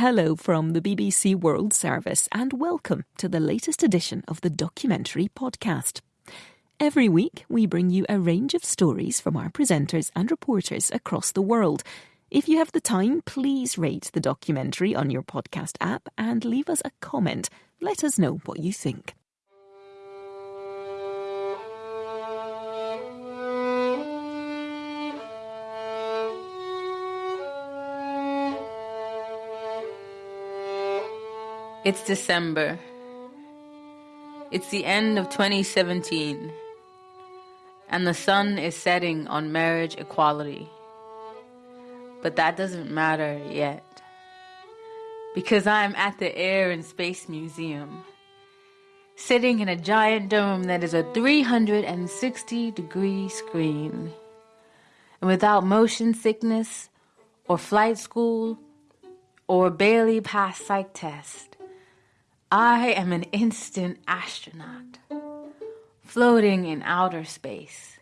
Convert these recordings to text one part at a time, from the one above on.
Hello from the BBC World Service, and welcome to the latest edition of the Documentary Podcast. Every week, we bring you a range of stories from our presenters and reporters across the world. If you have the time, please rate the documentary on your podcast app and leave us a comment. Let us know what you think. It's December. It's the end of 2017, and the sun is setting on marriage equality. But that doesn't matter yet, because I'm at the Air and Space Museum, sitting in a giant dome that is a 360 degree screen. And without motion sickness, or flight school, or barely Pass psych test, I am an instant astronaut, floating in outer space.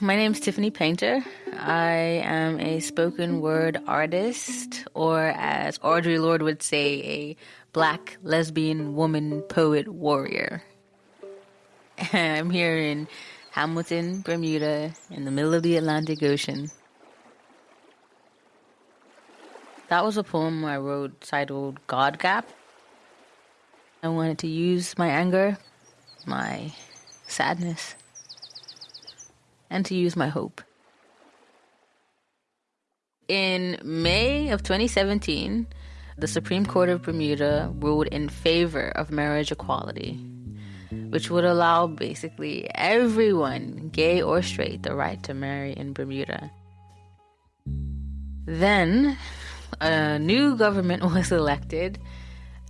My name is Tiffany Paynter. I am a spoken word artist, or as Audre Lorde would say, a black lesbian woman poet warrior. I'm here in Hamilton, Bermuda, in the middle of the Atlantic Ocean. That was a poem I wrote titled God Gap. I wanted to use my anger, my sadness, and to use my hope. In May of 2017, the Supreme Court of Bermuda ruled in favor of marriage equality, which would allow basically everyone, gay or straight, the right to marry in Bermuda. Then, a new government was elected,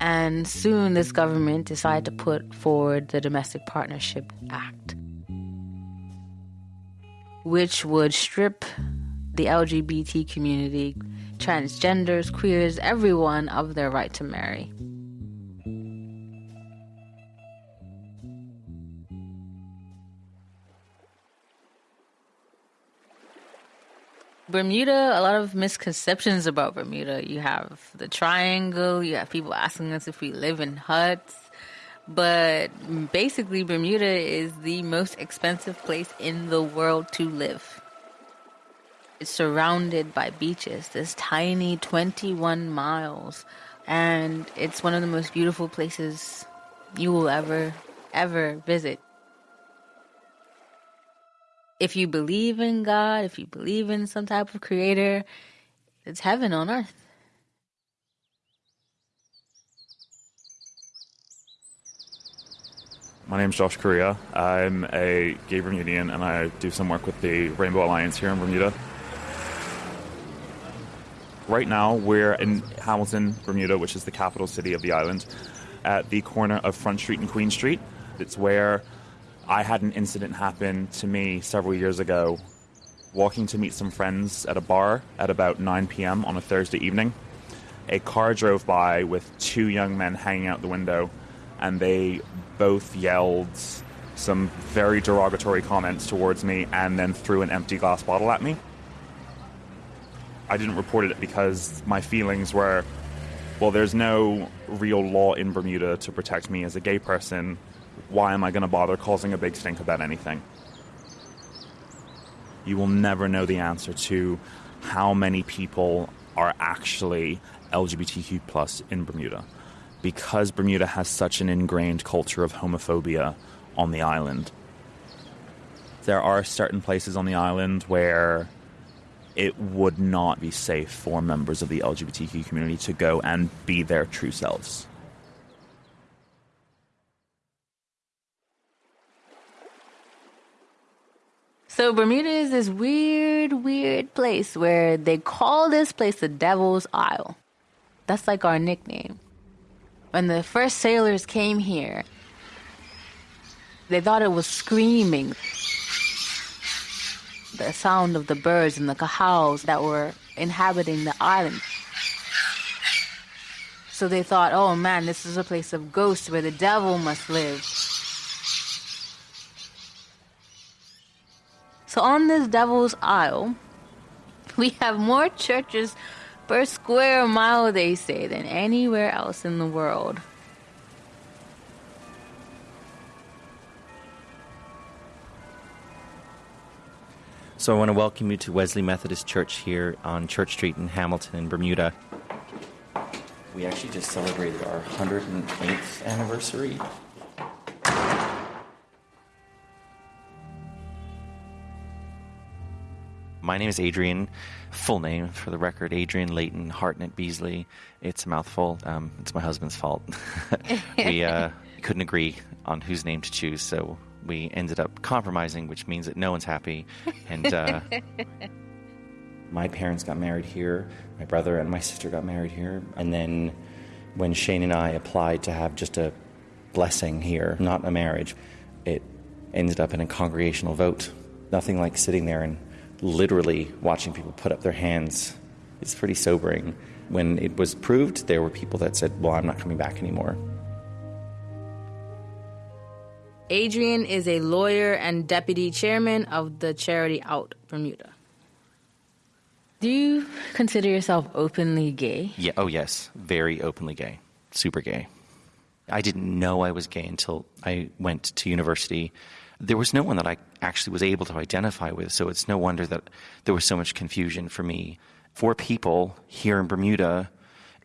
and soon this government decided to put forward the Domestic Partnership Act, which would strip the LGBT community, transgenders, queers, everyone of their right to marry. Bermuda, a lot of misconceptions about Bermuda. You have the triangle, you have people asking us if we live in huts. But basically, Bermuda is the most expensive place in the world to live. It's surrounded by beaches, this tiny 21 miles. And it's one of the most beautiful places you will ever, ever visit if you believe in God, if you believe in some type of creator, it's heaven on earth. My name is Josh Correa. I'm a gay Bermudian and I do some work with the Rainbow Alliance here in Bermuda. Right now, we're in Hamilton, Bermuda, which is the capital city of the island, at the corner of Front Street and Queen Street. It's where I had an incident happen to me several years ago, walking to meet some friends at a bar at about 9 p.m. on a Thursday evening. A car drove by with two young men hanging out the window, and they both yelled some very derogatory comments towards me and then threw an empty glass bottle at me. I didn't report it because my feelings were well, there's no real law in Bermuda to protect me as a gay person why am I going to bother causing a big stink about anything? You will never know the answer to how many people are actually LGBTQ plus in Bermuda because Bermuda has such an ingrained culture of homophobia on the island. There are certain places on the island where it would not be safe for members of the LGBTQ community to go and be their true selves. So Bermuda is this weird, weird place where they call this place the Devil's Isle. That's like our nickname. When the first sailors came here, they thought it was screaming. The sound of the birds and the cahows that were inhabiting the island. So they thought, oh man, this is a place of ghosts where the devil must live. So on this Devil's Isle, we have more churches per square mile, they say, than anywhere else in the world. So I want to welcome you to Wesley Methodist Church here on Church Street in Hamilton in Bermuda. We actually just celebrated our 108th anniversary. My name is Adrian. Full name, for the record, Adrian Leighton Hartnett Beasley. It's a mouthful. Um, it's my husband's fault. we uh, couldn't agree on whose name to choose, so we ended up compromising, which means that no one's happy. And uh, my parents got married here. My brother and my sister got married here. And then when Shane and I applied to have just a blessing here, not a marriage, it ended up in a congregational vote. Nothing like sitting there and literally watching people put up their hands. It's pretty sobering. When it was proved, there were people that said, Well, I'm not coming back anymore. Adrian is a lawyer and deputy chairman of the charity Out Bermuda. Do you consider yourself openly gay? Yeah, oh, yes. Very openly gay. Super gay. I didn't know I was gay until I went to university. There was no one that I actually was able to identify with, so it's no wonder that there was so much confusion for me. For people here in Bermuda,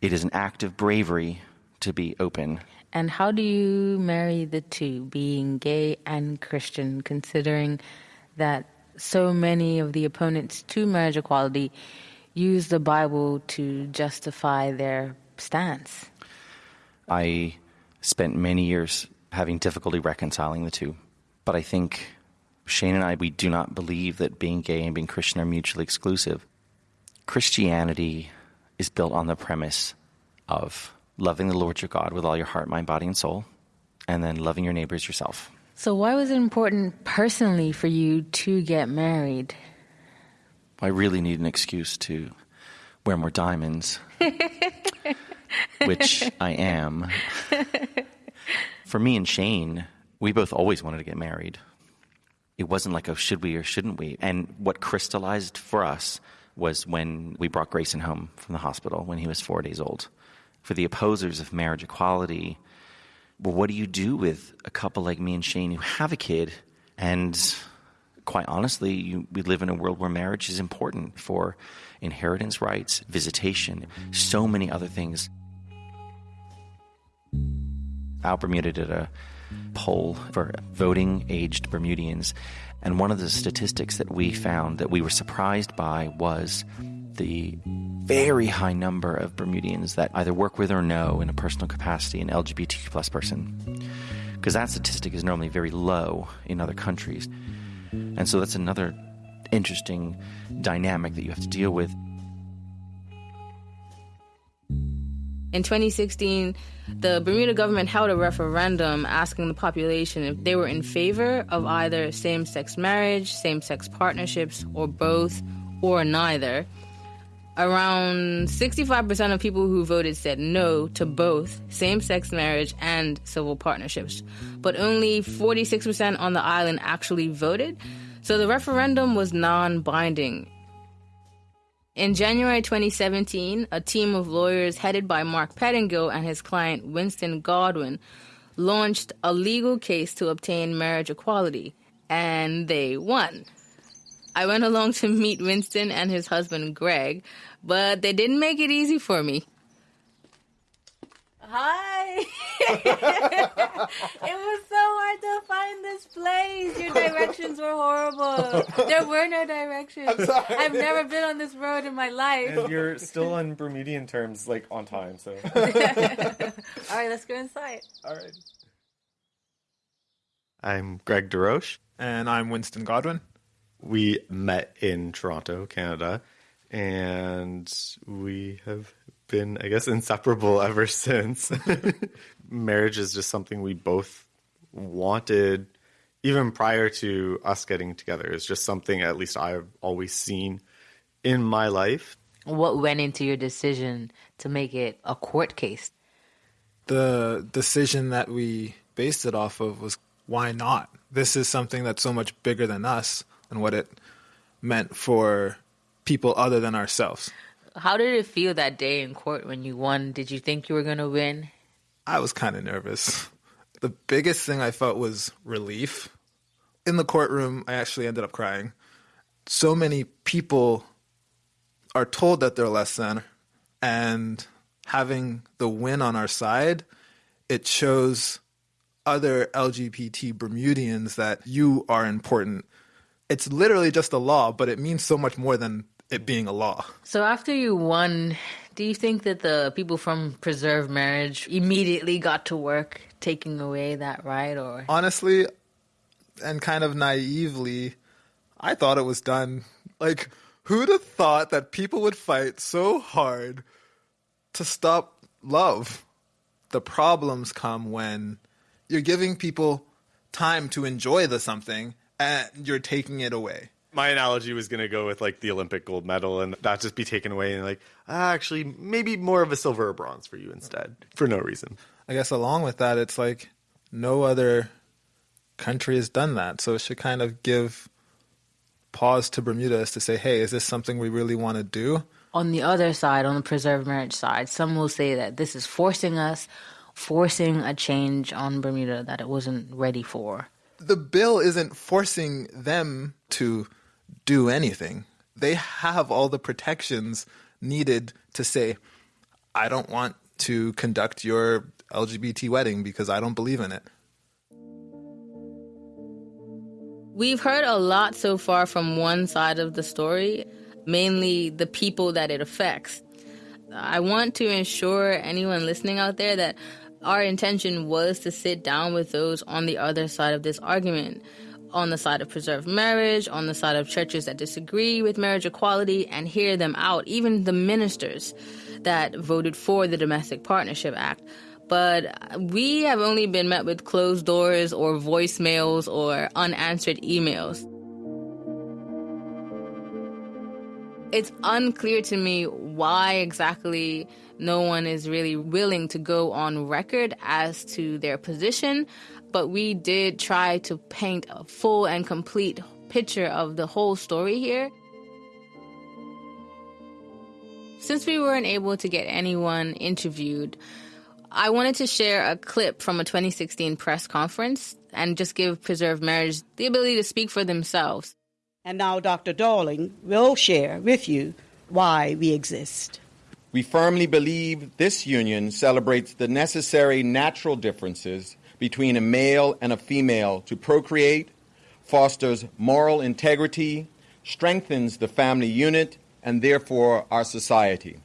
it is an act of bravery to be open. And how do you marry the two, being gay and Christian, considering that so many of the opponents to marriage equality use the Bible to justify their stance? I spent many years having difficulty reconciling the two. But I think Shane and I, we do not believe that being gay and being Christian are mutually exclusive. Christianity is built on the premise of loving the Lord your God with all your heart, mind, body, and soul, and then loving your neighbors yourself. So, why was it important personally for you to get married? I really need an excuse to wear more diamonds, which I am. for me and Shane, we both always wanted to get married. It wasn't like, oh, should we or shouldn't we? And what crystallized for us was when we brought Grayson home from the hospital when he was four days old. For the opposers of marriage equality, well, what do you do with a couple like me and Shane who have a kid? And quite honestly, you, we live in a world where marriage is important for inheritance rights, visitation, so many other things. Out Bermuda did a poll for voting aged Bermudians. And one of the statistics that we found that we were surprised by was the very high number of Bermudians that either work with or know in a personal capacity an LGBTQ plus person. Because that statistic is normally very low in other countries. And so that's another interesting dynamic that you have to deal with. In 2016, the Bermuda government held a referendum asking the population if they were in favor of either same sex marriage, same sex partnerships, or both, or neither. Around 65% of people who voted said no to both same sex marriage and civil partnerships, but only 46% on the island actually voted. So the referendum was non binding in January 2017, a team of lawyers headed by Mark Pettingill and his client Winston Godwin launched a legal case to obtain marriage equality, and they won. I went along to meet Winston and his husband Greg, but they didn't make it easy for me. Hi. it was so hard to find this place. Your directions were horrible. There were no directions. I've never been on this road in my life. And you're still on Bermudian terms, like on time. So. All right, let's go inside. All right. I'm Greg DeRoche. And I'm Winston Godwin. We met in Toronto, Canada, and we have been, I guess, inseparable ever since. Marriage is just something we both wanted, even prior to us getting together. It's just something, at least, I've always seen in my life. What went into your decision to make it a court case? The decision that we based it off of was why not? This is something that's so much bigger than us. and what it meant for people other than ourselves. How did it feel that day in court when you won? Did you think you were going to win? I was kind of nervous. The biggest thing I felt was relief. In the courtroom, I actually ended up crying. So many people are told that they're less than, and having the win on our side, it shows other LGBT Bermudians that you are important. It's literally just a law, but it means so much more than it being a law. So after you won, do you think that the people from Preserve Marriage immediately got to work taking away that right or Honestly, and kind of naively, I thought it was done. Like, who'd have thought that people would fight so hard to stop love? The problems come when you're giving people time to enjoy the something and you're taking it away. My analogy was going to go with like the Olympic gold medal and that just be taken away and like, ah, actually, maybe more of a silver or bronze for you instead for no reason. I guess along with that, it's like no other country has done that. So it should kind of give pause to Bermuda as to say, hey, is this something we really want to do? on the other side, on the Preserve Marriage side, some will say that this is forcing us, forcing a change on Bermuda that it wasn't ready for. The bill isn't forcing them to do anything. They have all the protections needed to say, I don't want to conduct your LGBT wedding because I don't believe in it. We've heard a lot so far from one side of the story, mainly the people that it affects. I want to ensure anyone listening out there that our intention was to sit down with those on the other side of this argument, on the side of preserved marriage, on the side of churches that disagree with marriage equality, and hear them out, even the ministers that voted for the Domestic Partnership Act. But we have only been met with closed doors or voicemails or unanswered emails. It's unclear to me why exactly no one is really willing to go on record as to their position, but we did try to paint a full and complete picture of the whole story here. Since we weren't able to get anyone interviewed, I wanted to share a clip from a 2016 press conference and just give Preserve Marriage the ability to speak for themselves. And now Dr. Darling will share with you why we exist. We firmly believe this union celebrates the necessary natural differences between a male and a female to procreate, fosters moral integrity, strengthens the family unit, and therefore our society.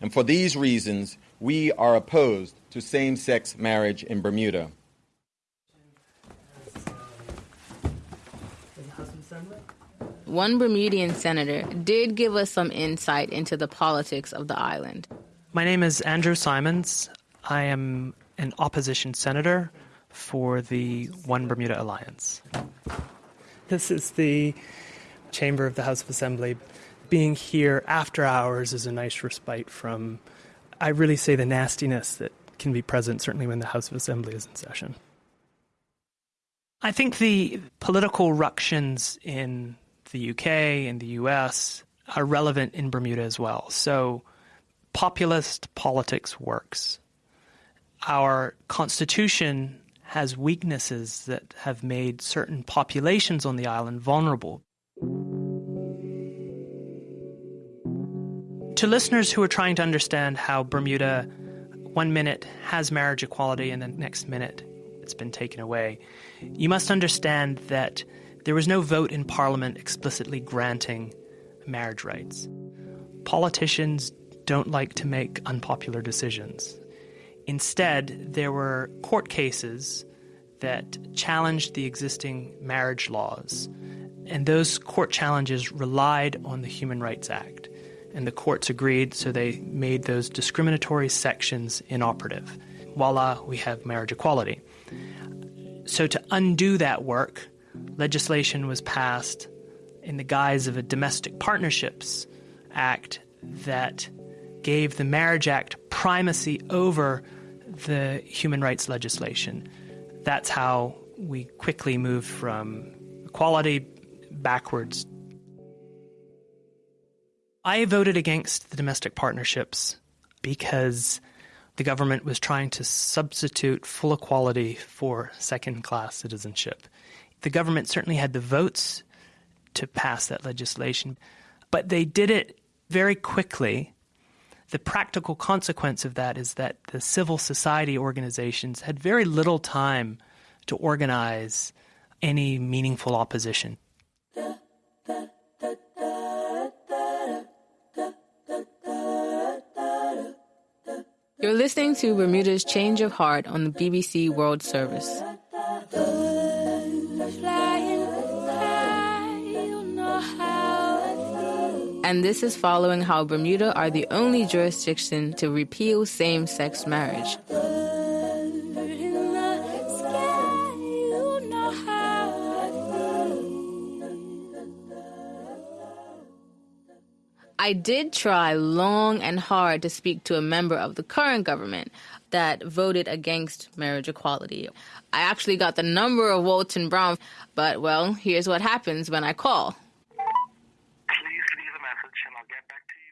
And for these reasons, we are opposed to same sex marriage in Bermuda. One Bermudian senator did give us some insight into the politics of the island. My name is Andrew Simons. I am an opposition senator for the One Bermuda Alliance. This is the chamber of the House of Assembly. Being here after hours is a nice respite from, I really say, the nastiness that can be present, certainly when the House of Assembly is in session. I think the political ructions in the UK and the US are relevant in Bermuda as well. So, populist politics works. Our constitution has weaknesses that have made certain populations on the island vulnerable. To listeners who are trying to understand how Bermuda one minute has marriage equality and the next minute it's been taken away, you must understand that there was no vote in Parliament explicitly granting marriage rights. Politicians don't like to make unpopular decisions. Instead, there were court cases that challenged the existing marriage laws, and those court challenges relied on the Human Rights Act. And the courts agreed, so they made those discriminatory sections inoperative. Voila, we have marriage equality. So, to undo that work, legislation was passed in the guise of a Domestic Partnerships Act that gave the Marriage Act primacy over the human rights legislation. That's how we quickly moved from equality backwards. I voted against the domestic partnerships because the government was trying to substitute full equality for second class citizenship. The government certainly had the votes to pass that legislation, but they did it very quickly. The practical consequence of that is that the civil society organizations had very little time to organize any meaningful opposition. You're listening to Bermuda's Change of Heart on the BBC World Service. And this is following how Bermuda are the only jurisdiction to repeal same sex marriage. I did try long and hard to speak to a member of the current government that voted against marriage equality. I actually got the number of Walton Brown, but well, here's what happens when I call.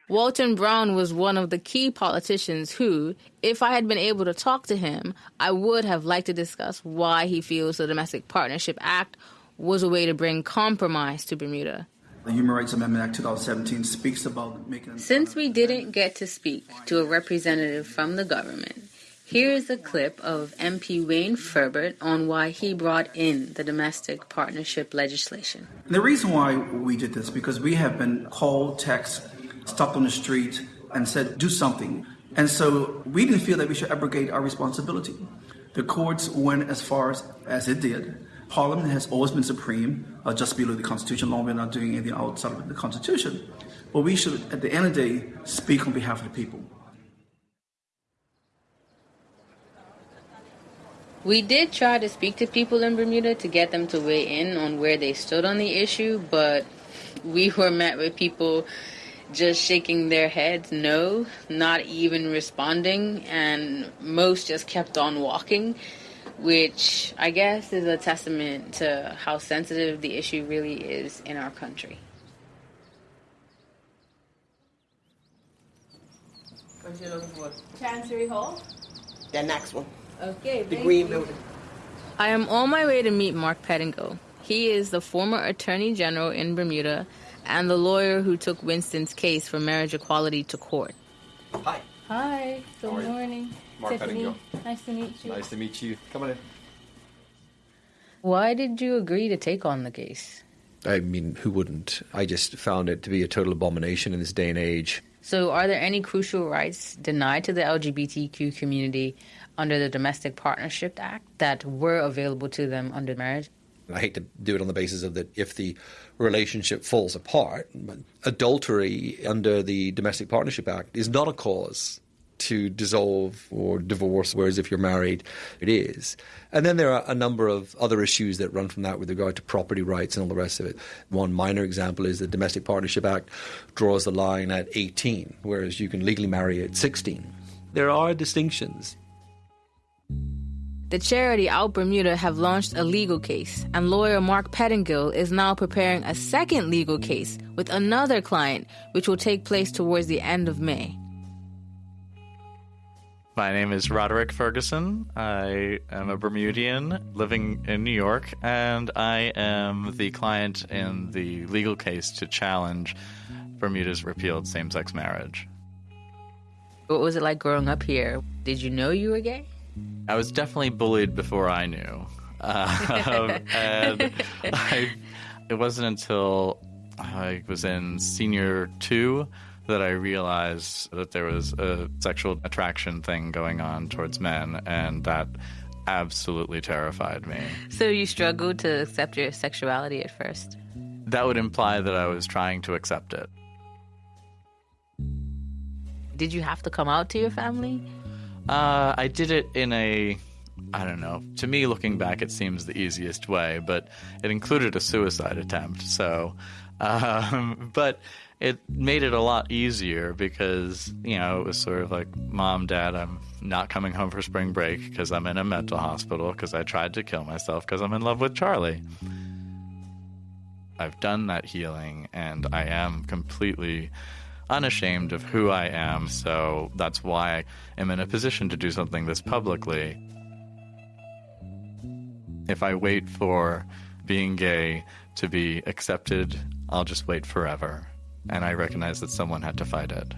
Walton Brown was one of the key politicians who, if I had been able to talk to him, I would have liked to discuss why he feels the Domestic Partnership Act was a way to bring compromise to Bermuda. The Human Rights Amendment Act 2017 speaks about making. Since we didn't get to speak to a representative from the government, here is a clip of MP Wayne Furbert on why he brought in the domestic partnership legislation. The reason why we did this because we have been called, text, stopped on the street, and said, "Do something." And so we didn't feel that we should abrogate our responsibility. The courts went as far as, as it did. Parliament has always been supreme, uh, just below the Constitution, long we're not doing anything outside of the Constitution. But we should, at the end of the day, speak on behalf of the people. We did try to speak to people in Bermuda to get them to weigh in on where they stood on the issue, but we were met with people just shaking their heads no, not even responding, and most just kept on walking which I guess is a testament to how sensitive the issue really is in our country. What you looking for? Chancery Hall? The next one. Okay, The green you. building. I am on my way to meet Mark Pettingill. He is the former Attorney General in Bermuda and the lawyer who took Winston's case for marriage equality to court. Hi. Hi. Good morning. Mark Tiffany. Pettingill. Nice to meet you. Nice to meet you. Come on in. Why did you agree to take on the case? I mean, who wouldn't? I just found it to be a total abomination in this day and age. So, are there any crucial rights denied to the LGBTQ community under the Domestic Partnership Act that were available to them under marriage? I hate to do it on the basis of that if the relationship falls apart, adultery under the Domestic Partnership Act is not a cause to dissolve or divorce, whereas if you're married, it is. And then there are a number of other issues that run from that with regard to property rights and all the rest of it. One minor example is the Domestic Partnership Act draws the line at 18, whereas you can legally marry at 16. There are distinctions. The charity Out Bermuda have launched a legal case, and lawyer Mark Pettingill is now preparing a second legal case with another client, which will take place towards the end of May. My name is Roderick Ferguson. I am a Bermudian living in New York, and I am the client in the legal case to challenge Bermuda's repealed same sex marriage. What was it like growing up here? Did you know you were gay? I was definitely bullied before I knew. Uh, and I, it wasn't until I was in senior two that I realized that there was a sexual attraction thing going on towards men, and that absolutely terrified me. So you struggled to accept your sexuality at first? That would imply that I was trying to accept it. Did you have to come out to your family? Uh, I did it in a I don't know. To me, looking back, it seems the easiest way, but it included a suicide attempt. So, um, but it made it a lot easier because, you know, it was sort of like, Mom, Dad, I'm not coming home for spring break because I'm in a mental hospital because I tried to kill myself because I'm in love with Charlie. I've done that healing and I am completely unashamed of who I am. So that's why I am in a position to do something this publicly. If I wait for being gay to be accepted, I'll just wait forever. And I recognize that someone had to fight it.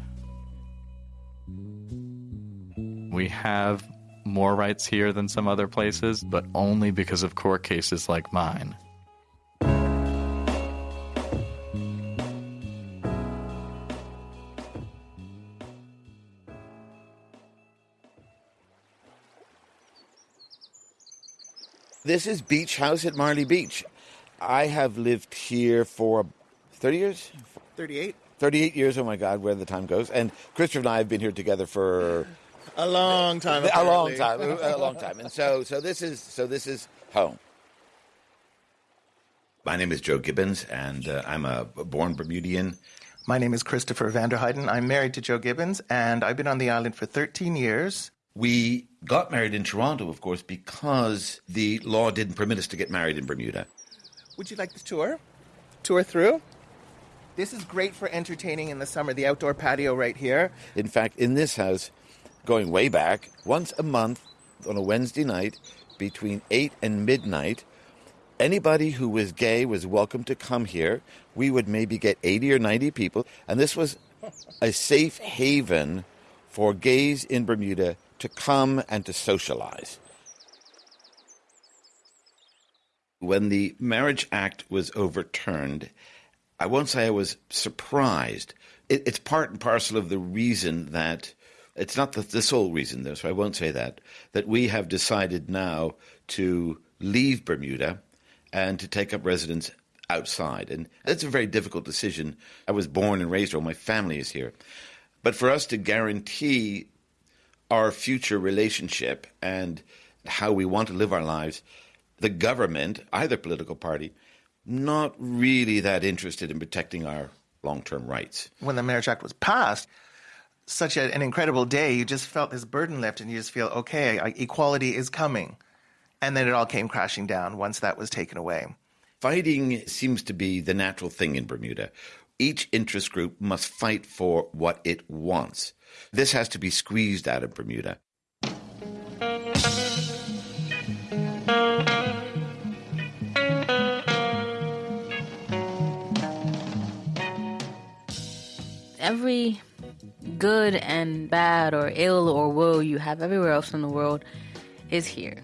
We have more rights here than some other places, but only because of court cases like mine. This is Beach House at Marley Beach. I have lived here for 30 years? 38. 38 years, oh my God, where the time goes. And Christopher and I have been here together for A long time. a long time, a long time. And so, so this is, so this is home. My name is Joe Gibbons, and uh, I'm a born Bermudian. My name is Christopher Vanderheiden. I'm married to Joe Gibbons, and I've been on the island for 13 years. We got married in Toronto, of course, because the law didn't permit us to get married in Bermuda. Would you like the tour? Tour through? This is great for entertaining in the summer. The outdoor patio right here. In fact, in this house, going way back, once a month on a Wednesday night between 8 and midnight, anybody who was gay was welcome to come here. We would maybe get 80 or 90 people, and this was a safe haven for gays in Bermuda to come and to socialize. When the Marriage Act was overturned, I won't say I was surprised. It, it's part and parcel of the reason that it's not the, the sole reason, though, so I won't say that, that we have decided now to leave Bermuda and to take up residence outside. And that's a very difficult decision. I was born and raised here, all my family is here. But for us to guarantee our future relationship and how we want to live our lives, the government, either political party, not really that interested in protecting our long term rights. When the Marriage Act was passed, such a, an incredible day, you just felt this burden lift, and you just feel, okay, equality is coming. And then it all came crashing down once that was taken away. Fighting seems to be the natural thing in Bermuda. Each interest group must fight for what it wants. This has to be squeezed out of Bermuda. Every good and bad or ill or woe you have everywhere else in the world is here.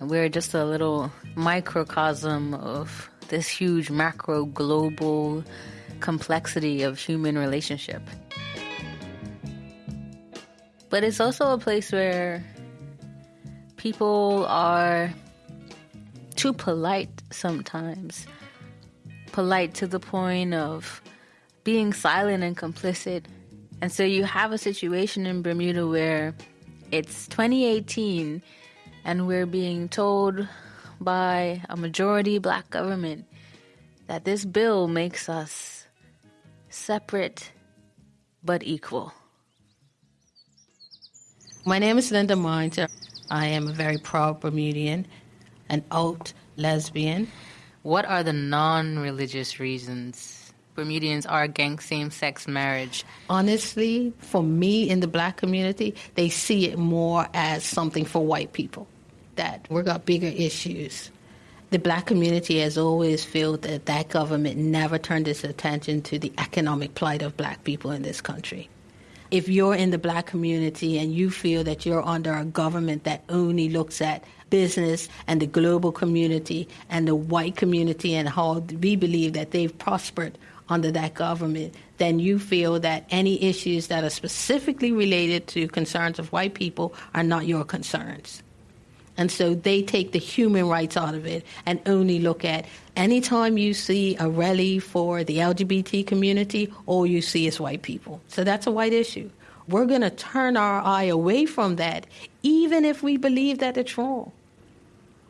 And we're just a little microcosm of this huge macro global complexity of human relationship. But it's also a place where people are too polite sometimes. Polite to the point of being silent and complicit. And so you have a situation in Bermuda where it's 2018 and we're being told by a majority black government that this bill makes us separate but equal. My name is Linda Minter. I am a very proud Bermudian, an out lesbian. What are the non religious reasons Bermudians are against same sex marriage? Honestly, for me in the black community, they see it more as something for white people, that we've got bigger issues. The black community has always felt that that government never turned its attention to the economic plight of black people in this country. If you're in the black community and you feel that you're under a government that only looks at business and the global community and the white community and how we believe that they've prospered under that government, then you feel that any issues that are specifically related to concerns of white people are not your concerns. And so they take the human rights out of it and only look at anytime you see a rally for the LGBT community, all you see is white people. So that's a white issue. We're going to turn our eye away from that, even if we believe that it's wrong.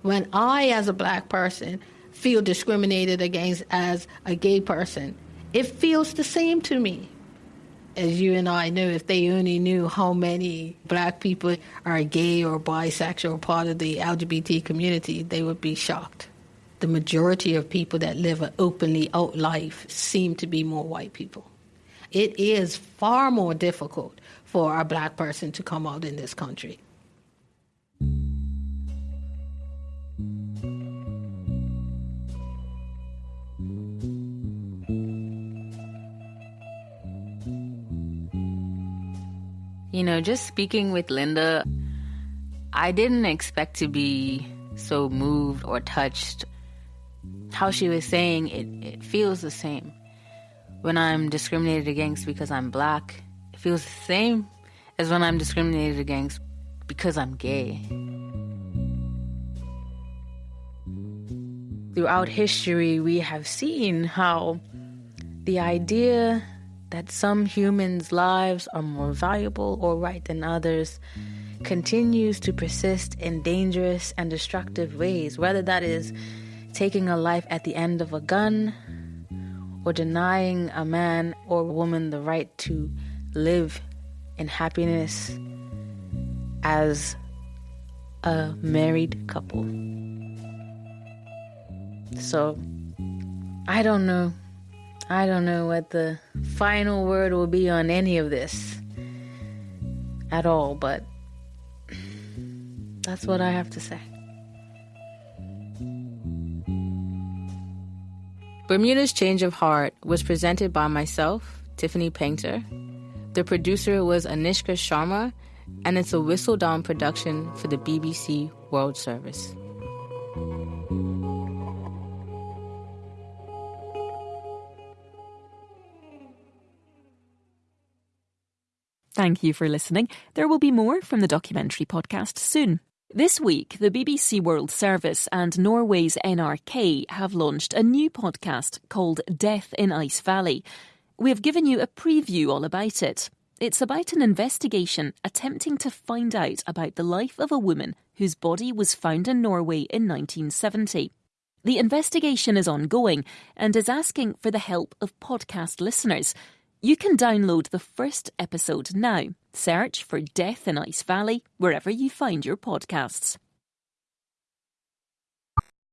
When I, as a black person, feel discriminated against as a gay person, it feels the same to me as you and I know, if they only knew how many black people are gay or bisexual part of the LGBT community, they would be shocked. the majority of people that live an openly out life seem to be more white people. It is far more difficult for a black person to come out in this country. You know, just speaking with Linda, I didn't expect to be so moved or touched. How she was saying it, it feels the same. When I'm discriminated against because I'm black, it feels the same as when I'm discriminated against because I'm gay. Throughout history, we have seen how the idea that some humans' lives are more valuable or right than others continues to persist in dangerous and destructive ways, whether that is taking a life at the end of a gun or denying a man or woman the right to live in happiness as a married couple. So, I don't know. I don't know what the final word will be on any of this at all, but that's what I have to say. Bermuda's Change of Heart was presented by myself, Tiffany Paynter. The producer was Anishka Sharma, and it's a Whistledown production for the BBC World Service. Thank you for listening. There will be more from the documentary podcast soon. This week, the BBC World Service and Norway's NRK have launched a new podcast called Death in Ice Valley. We have given you a preview all about it. It's about an investigation attempting to find out about the life of a woman whose body was found in Norway in 1970. The investigation is ongoing and is asking for the help of podcast listeners. You can download the first episode now. Search for Death in Ice Valley wherever you find your podcasts.